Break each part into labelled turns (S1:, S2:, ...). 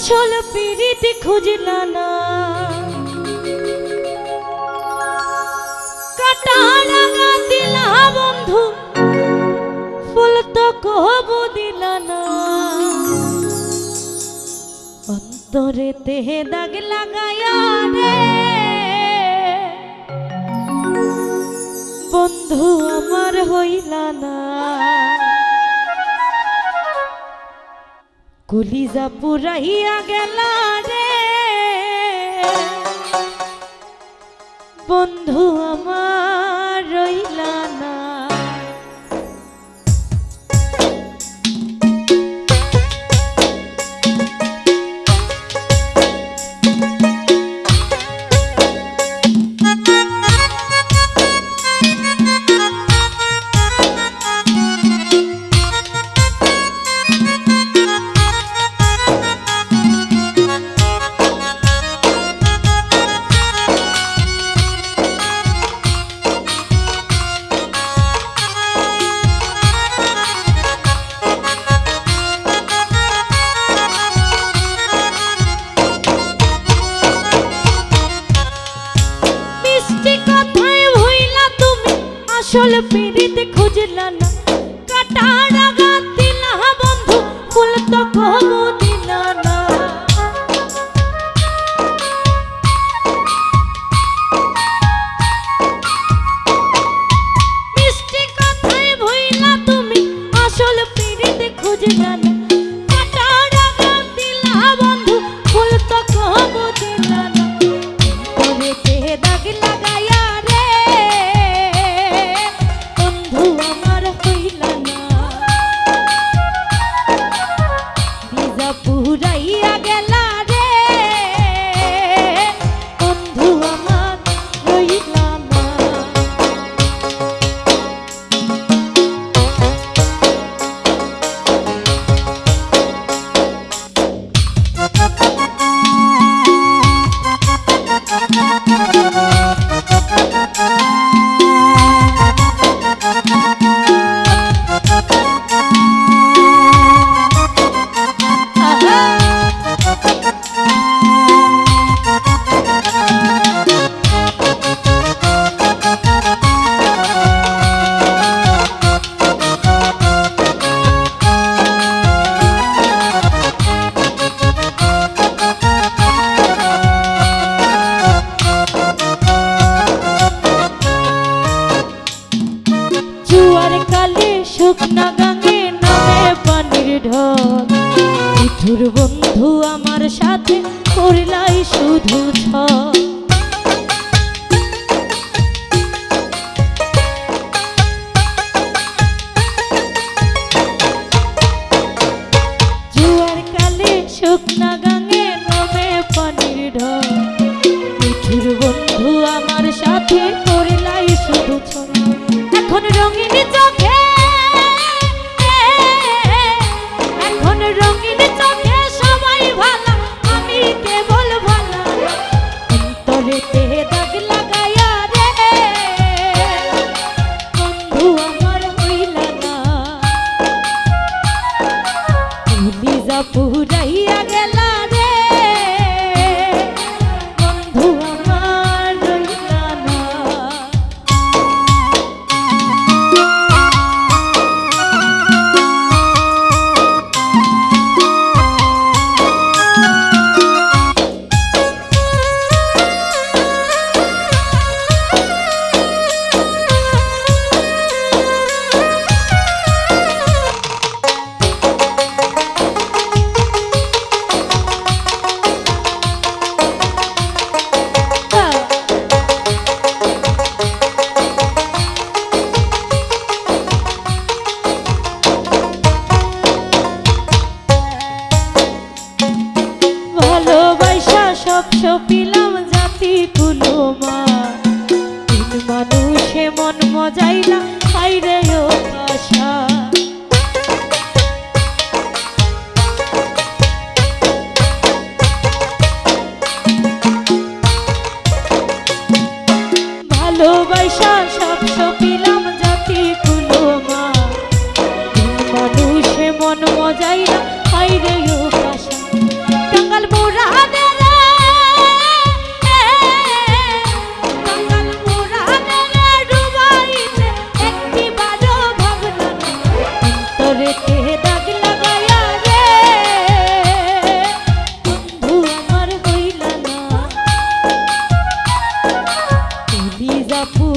S1: আসল পিড়িতে খুঁজলা না। কাটারাঙা দিলা বন্ধু দিলা না। তেহে দাগ লাগায়া রে। বন্ধু, আমার হইলা না। কলিজা পুরাইয়া গেল রে। বন্ধু আমার রইলা আসল পিড়িতে খুঁজলা না। কাটা রাগা দিলা বন্ধু ফুল তো কবু শুকনা গাঙে নামে পানির ঢল। মিঠুর বন্ধু আমার সাথে করলাই শুধু ছল। শুকনা বন্ধু আমার সাথে করলাই শুধু এখন রঙিন ভালোবাসা পিলাম জাতি কুলমা তিন মানুষে মন মজাইলা হাইরে ও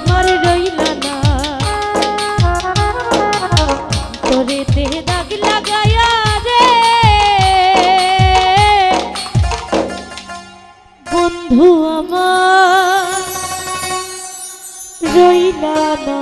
S1: আমার রইলা না। তোরে তে দাগ লাগায়া রে। রইলা না।